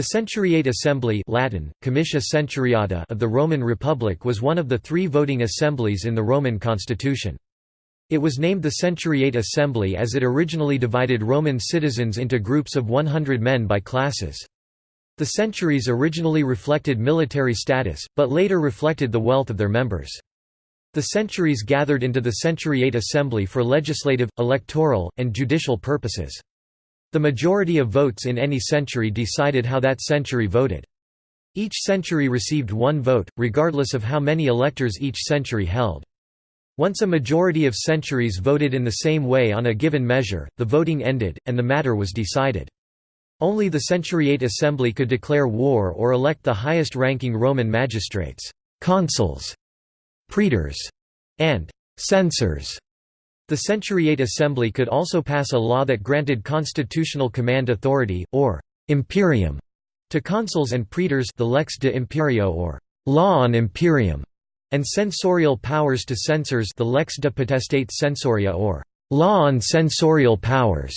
The Centuriate Assembly Latin, Comitia Centuriata of the Roman Republic was one of the three voting assemblies in the Roman constitution. It was named the Centuriate Assembly as it originally divided Roman citizens into groups of 100 men by classes. The centuries originally reflected military status, but later reflected the wealth of their members. The centuries gathered into the Centuriate Assembly for legislative, electoral, and judicial purposes. The majority of votes in any century decided how that century voted. Each century received one vote, regardless of how many electors each century held. Once a majority of centuries voted in the same way on a given measure, the voting ended, and the matter was decided. Only the Centuriate Assembly could declare war or elect the highest-ranking Roman magistrates consuls, praetors, and censors. The Centuriate Assembly could also pass a law that granted constitutional command authority, or imperium, to consuls and praetors the lex de imperio or law on imperium, and censorial powers to censors the lex de potestate censoria or law on censorial powers.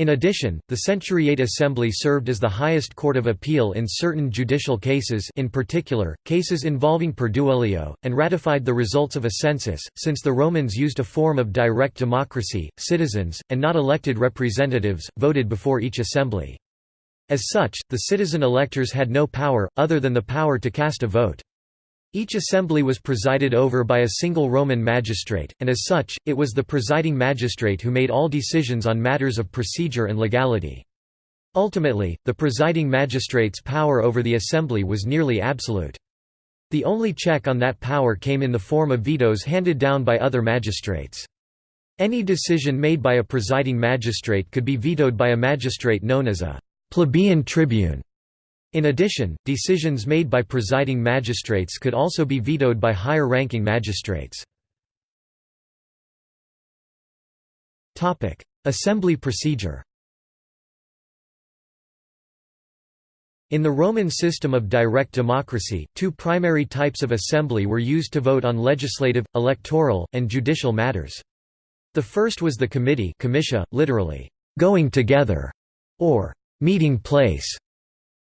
In addition, the Centuriate Assembly served as the highest court of appeal in certain judicial cases in particular, cases involving perduellio, and ratified the results of a census, since the Romans used a form of direct democracy, citizens, and not elected representatives, voted before each assembly. As such, the citizen electors had no power, other than the power to cast a vote. Each assembly was presided over by a single Roman magistrate, and as such, it was the presiding magistrate who made all decisions on matters of procedure and legality. Ultimately, the presiding magistrate's power over the assembly was nearly absolute. The only check on that power came in the form of vetoes handed down by other magistrates. Any decision made by a presiding magistrate could be vetoed by a magistrate known as a plebeian tribune. In addition, decisions made by presiding magistrates could also be vetoed by higher-ranking magistrates. Assembly procedure In the Roman system of direct democracy, two primary types of assembly were used to vote on legislative, electoral, and judicial matters. The first was the committee literally, going together, or meeting place,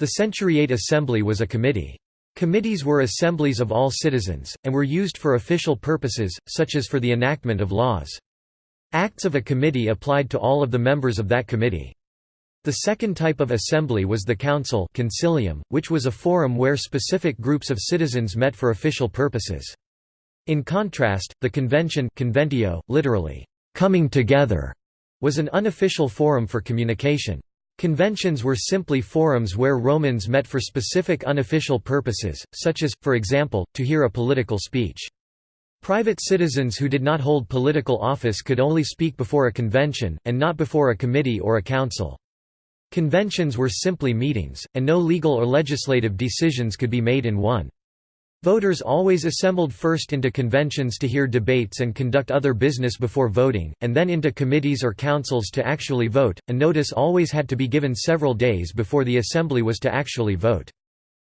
the Centuriate Assembly was a committee. Committees were assemblies of all citizens, and were used for official purposes, such as for the enactment of laws. Acts of a committee applied to all of the members of that committee. The second type of assembly was the council concilium, which was a forum where specific groups of citizens met for official purposes. In contrast, the convention conventio, literally, coming together, was an unofficial forum for communication. Conventions were simply forums where Romans met for specific unofficial purposes, such as, for example, to hear a political speech. Private citizens who did not hold political office could only speak before a convention, and not before a committee or a council. Conventions were simply meetings, and no legal or legislative decisions could be made in one. Voters always assembled first into conventions to hear debates and conduct other business before voting, and then into committees or councils to actually vote. A notice always had to be given several days before the assembly was to actually vote.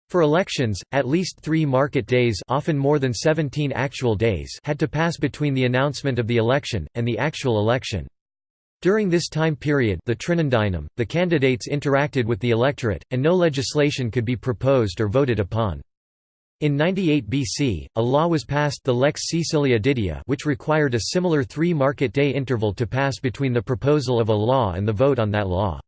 For elections, at least three market days often more than 17 actual days had to pass between the announcement of the election, and the actual election. During this time period the Trinundinum, the candidates interacted with the electorate, and no legislation could be proposed or voted upon. In 98 BC, a law was passed the Lex Caecilia Didia which required a similar three market day interval to pass between the proposal of a law and the vote on that law.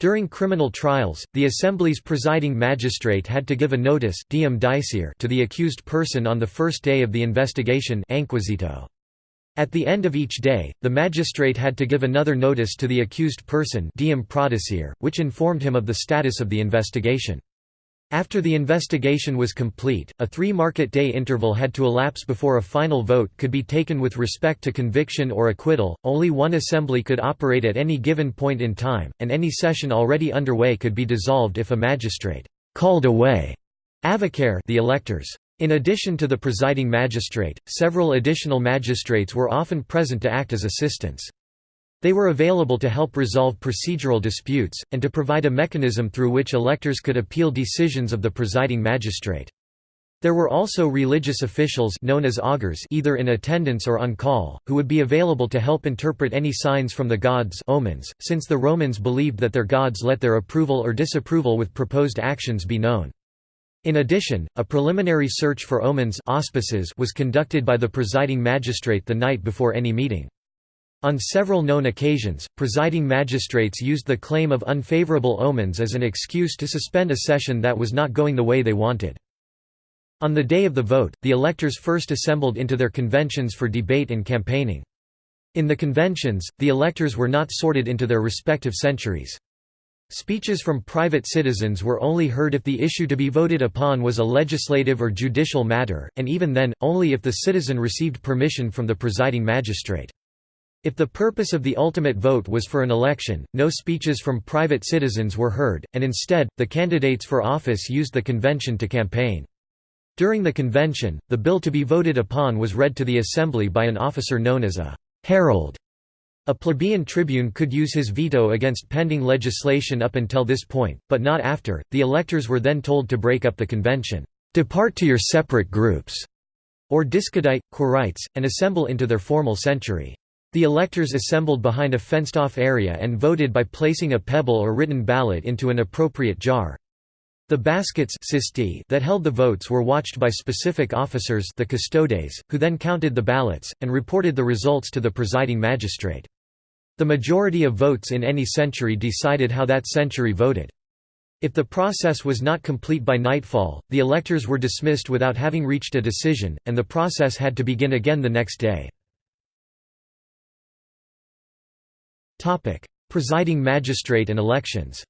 During criminal trials, the assembly's presiding magistrate had to give a notice diem to the accused person on the first day of the investigation. At the end of each day, the magistrate had to give another notice to the accused person diem which informed him of the status of the investigation. After the investigation was complete, a three-market day interval had to elapse before a final vote could be taken with respect to conviction or acquittal. Only one assembly could operate at any given point in time, and any session already underway could be dissolved if a magistrate called away avocare the electors. In addition to the presiding magistrate, several additional magistrates were often present to act as assistants. They were available to help resolve procedural disputes, and to provide a mechanism through which electors could appeal decisions of the presiding magistrate. There were also religious officials known as augurs either in attendance or on call, who would be available to help interpret any signs from the gods omens, since the Romans believed that their gods let their approval or disapproval with proposed actions be known. In addition, a preliminary search for omens auspices was conducted by the presiding magistrate the night before any meeting. On several known occasions, presiding magistrates used the claim of unfavorable omens as an excuse to suspend a session that was not going the way they wanted. On the day of the vote, the electors first assembled into their conventions for debate and campaigning. In the conventions, the electors were not sorted into their respective centuries. Speeches from private citizens were only heard if the issue to be voted upon was a legislative or judicial matter, and even then, only if the citizen received permission from the presiding magistrate. If the purpose of the ultimate vote was for an election, no speeches from private citizens were heard, and instead, the candidates for office used the convention to campaign. During the convention, the bill to be voted upon was read to the assembly by an officer known as a herald. A plebeian tribune could use his veto against pending legislation up until this point, but not after. The electors were then told to break up the convention, depart to your separate groups, or discedite, quirites, and assemble into their formal century. The electors assembled behind a fenced-off area and voted by placing a pebble or written ballot into an appropriate jar. The baskets that held the votes were watched by specific officers the custodes, who then counted the ballots, and reported the results to the presiding magistrate. The majority of votes in any century decided how that century voted. If the process was not complete by nightfall, the electors were dismissed without having reached a decision, and the process had to begin again the next day. Presiding magistrate and elections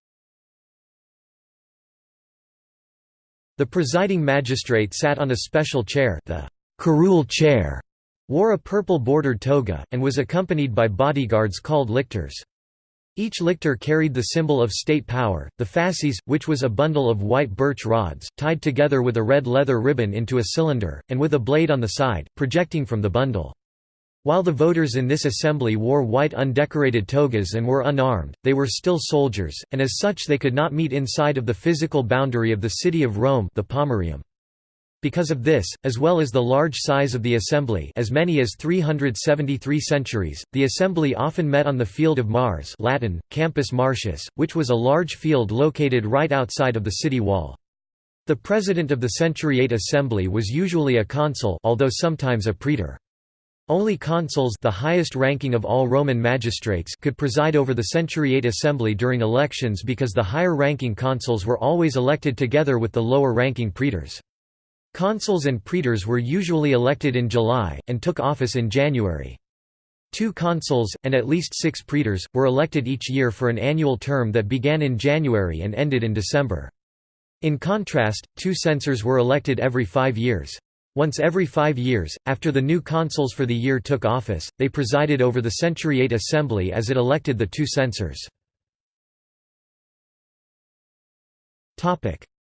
The presiding magistrate sat on a special chair the curule chair, wore a purple-bordered toga, and was accompanied by bodyguards called lictors. Each lictor carried the symbol of state power, the fasces, which was a bundle of white birch rods, tied together with a red leather ribbon into a cylinder, and with a blade on the side, projecting from the bundle. While the voters in this assembly wore white undecorated togas and were unarmed, they were still soldiers, and as such they could not meet inside of the physical boundary of the city of Rome the Pomerium. Because of this, as well as the large size of the assembly as many as 373 centuries, the assembly often met on the Field of Mars Latin, Campus Martius, which was a large field located right outside of the city wall. The president of the Centuriate Assembly was usually a consul although sometimes a praetor. Only consuls the highest ranking of all Roman magistrates could preside over the centuriate assembly during elections because the higher-ranking consuls were always elected together with the lower-ranking praetors. Consuls and praetors were usually elected in July, and took office in January. Two consuls, and at least six praetors, were elected each year for an annual term that began in January and ended in December. In contrast, two censors were elected every five years. Once every five years, after the new consuls for the year took office, they presided over the Centuriate Assembly as it elected the two censors.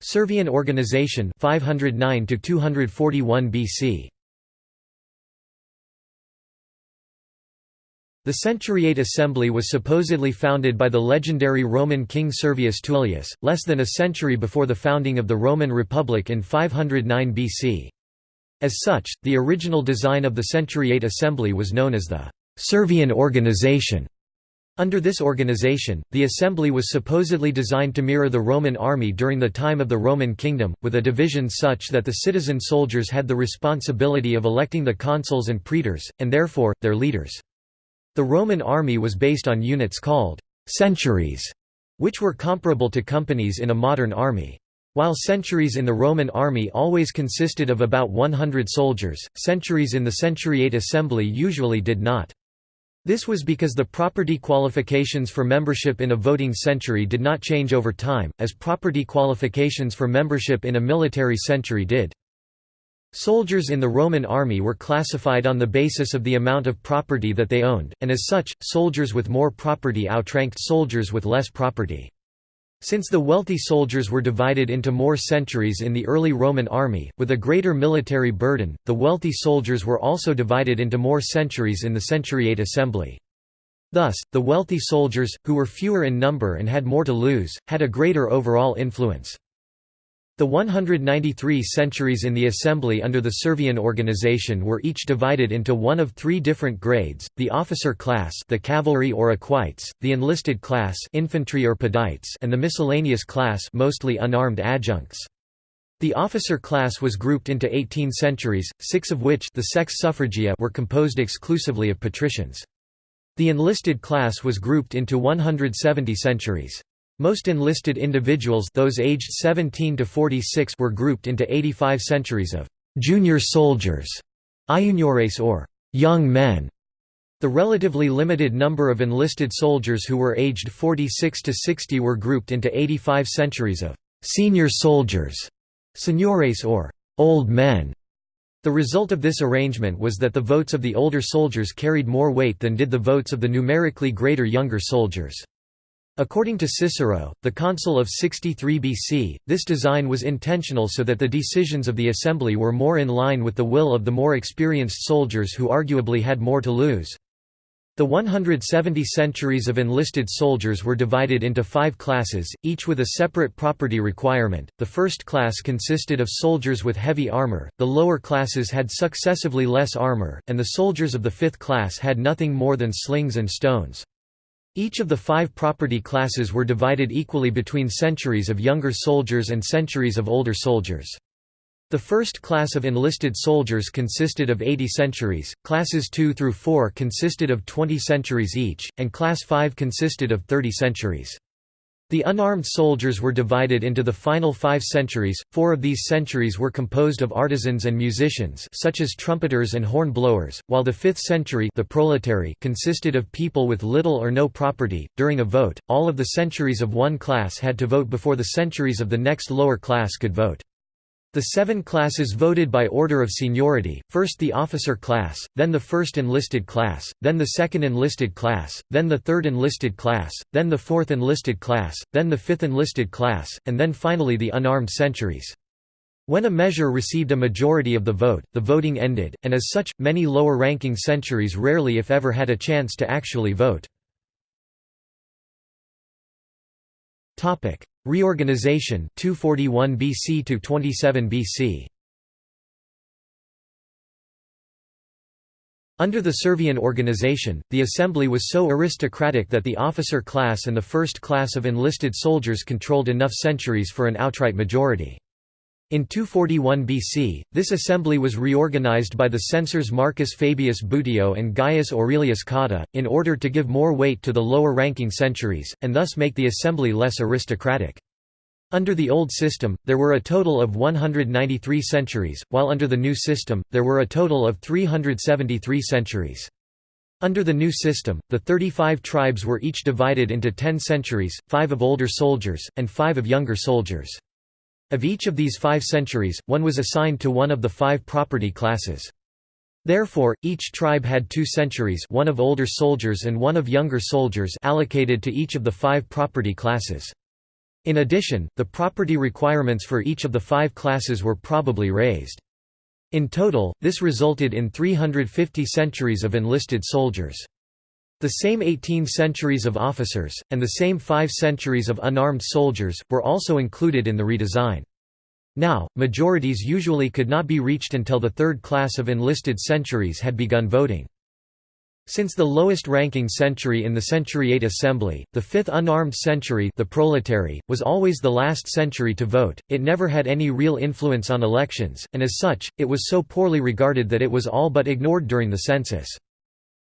Servian organization 509 to 241 BC. The Centuriate Assembly was supposedly founded by the legendary Roman king Servius Tullius, less than a century before the founding of the Roman Republic in 509 BC. As such, the original design of the Centuriate Assembly was known as the Servian organization. Under this organization, the assembly was supposedly designed to mirror the Roman army during the time of the Roman kingdom, with a division such that the citizen soldiers had the responsibility of electing the consuls and praetors, and therefore, their leaders. The Roman army was based on units called centuries, which were comparable to companies in a modern army. While centuries in the Roman army always consisted of about 100 soldiers, centuries in the centuriate assembly usually did not. This was because the property qualifications for membership in a voting century did not change over time, as property qualifications for membership in a military century did. Soldiers in the Roman army were classified on the basis of the amount of property that they owned, and as such, soldiers with more property outranked soldiers with less property. Since the wealthy soldiers were divided into more centuries in the early Roman army, with a greater military burden, the wealthy soldiers were also divided into more centuries in the centuriate assembly. Thus, the wealthy soldiers, who were fewer in number and had more to lose, had a greater overall influence. The 193 centuries in the assembly under the Servian organization were each divided into one of three different grades, the officer class the cavalry or equites, the enlisted class infantry or pedites and the miscellaneous class mostly unarmed adjuncts. The officer class was grouped into 18 centuries, six of which the sex suffragia were composed exclusively of patricians. The enlisted class was grouped into 170 centuries. Most enlisted individuals those aged 17 to 46 were grouped into 85 centuries of «junior soldiers» iuniores or «young men». The relatively limited number of enlisted soldiers who were aged 46 to 60 were grouped into 85 centuries of «senior soldiers» seniores or «old men». The result of this arrangement was that the votes of the older soldiers carried more weight than did the votes of the numerically greater younger soldiers. According to Cicero, the consul of 63 BC, this design was intentional so that the decisions of the assembly were more in line with the will of the more experienced soldiers who arguably had more to lose. The 170 centuries of enlisted soldiers were divided into five classes, each with a separate property requirement. The first class consisted of soldiers with heavy armor, the lower classes had successively less armor, and the soldiers of the fifth class had nothing more than slings and stones. Each of the five property classes were divided equally between centuries of younger soldiers and centuries of older soldiers. The first class of enlisted soldiers consisted of 80 centuries, classes 2 through 4 consisted of 20 centuries each, and class 5 consisted of 30 centuries. The unarmed soldiers were divided into the final five centuries, four of these centuries were composed of artisans and musicians such as trumpeters and horn blowers, while the fifth century the proletarii consisted of people with little or no property. During a vote, all of the centuries of one class had to vote before the centuries of the next lower class could vote. The seven classes voted by order of seniority, first the officer class, then the first enlisted class, then the second enlisted class, then the third enlisted class, then the fourth enlisted class, then the fifth enlisted class, and then finally the unarmed centuries. When a measure received a majority of the vote, the voting ended, and as such, many lower-ranking centuries rarely if ever had a chance to actually vote. Reorganization 241 BC to 27 BC. Under the Servian organization, the assembly was so aristocratic that the officer class and the first class of enlisted soldiers controlled enough centuries for an outright majority. In 241 BC, this assembly was reorganized by the censors Marcus Fabius Buteo and Gaius Aurelius Cotta, in order to give more weight to the lower-ranking centuries, and thus make the assembly less aristocratic. Under the old system, there were a total of 193 centuries, while under the new system, there were a total of 373 centuries. Under the new system, the 35 tribes were each divided into 10 centuries, five of older soldiers, and five of younger soldiers. Of each of these five centuries, one was assigned to one of the five property classes. Therefore, each tribe had two centuries one of older soldiers and one of younger soldiers allocated to each of the five property classes. In addition, the property requirements for each of the five classes were probably raised. In total, this resulted in 350 centuries of enlisted soldiers. The same 18 centuries of officers, and the same five centuries of unarmed soldiers, were also included in the redesign. Now, majorities usually could not be reached until the third class of enlisted centuries had begun voting. Since the lowest ranking century in the centuriate assembly, the fifth unarmed century the proletarii, was always the last century to vote, it never had any real influence on elections, and as such, it was so poorly regarded that it was all but ignored during the census.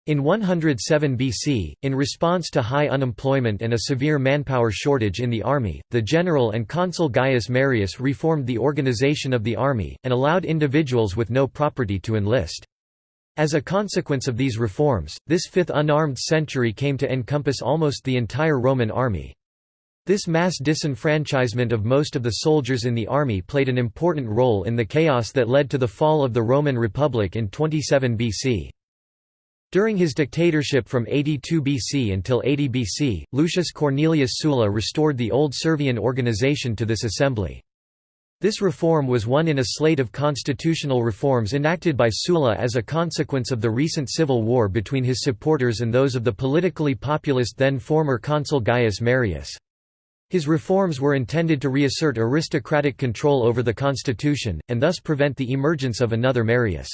In 107 BC, in response to high unemployment and a severe manpower shortage in the army, the general and consul Gaius Marius reformed the organization of the army, and allowed individuals with no property to enlist. As a consequence of these reforms, this fifth unarmed century came to encompass almost the entire Roman army. This mass disenfranchisement of most of the soldiers in the army played an important role in the chaos that led to the fall of the Roman Republic in 27 BC. During his dictatorship from 82 BC until 80 BC, Lucius Cornelius Sulla restored the old Servian organization to this assembly. This reform was one in a slate of constitutional reforms enacted by Sulla as a consequence of the recent civil war between his supporters and those of the politically populist then former consul Gaius Marius. His reforms were intended to reassert aristocratic control over the constitution, and thus prevent the emergence of another Marius.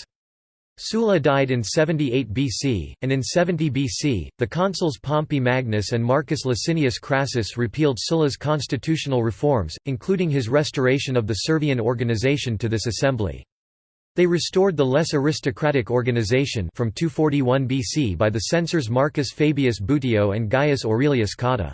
Sulla died in 78 BC, and in 70 BC, the consuls Pompey Magnus and Marcus Licinius Crassus repealed Sulla's constitutional reforms, including his restoration of the Servian organization to this assembly. They restored the less aristocratic organization from 241 BC by the censors Marcus Fabius Buteo and Gaius Aurelius Cotta.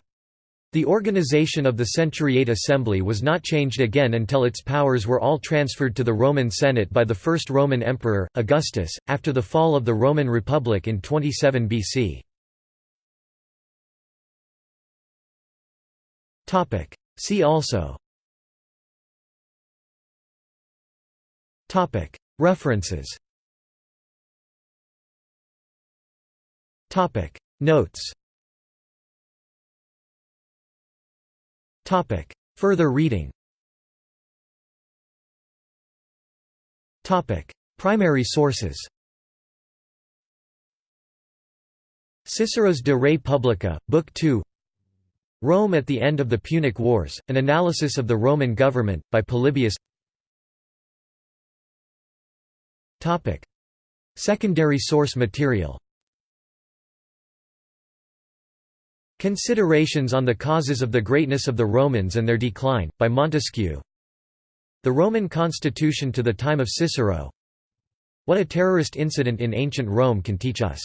The organization of the Centuriate Assembly was not changed again until its powers were all transferred to the Roman Senate by the first Roman emperor, Augustus, after the fall of the Roman Republic in 27 BC. See also. References. Notes Topic. Further reading Topic. Primary sources Cicero's De Re Publica, Book 2 Rome at the End of the Punic Wars, An Analysis of the Roman Government, by Polybius. Secondary source material Considerations on the Causes of the Greatness of the Romans and Their Decline, by Montesquieu. The Roman Constitution to the Time of Cicero. What a terrorist incident in ancient Rome can teach us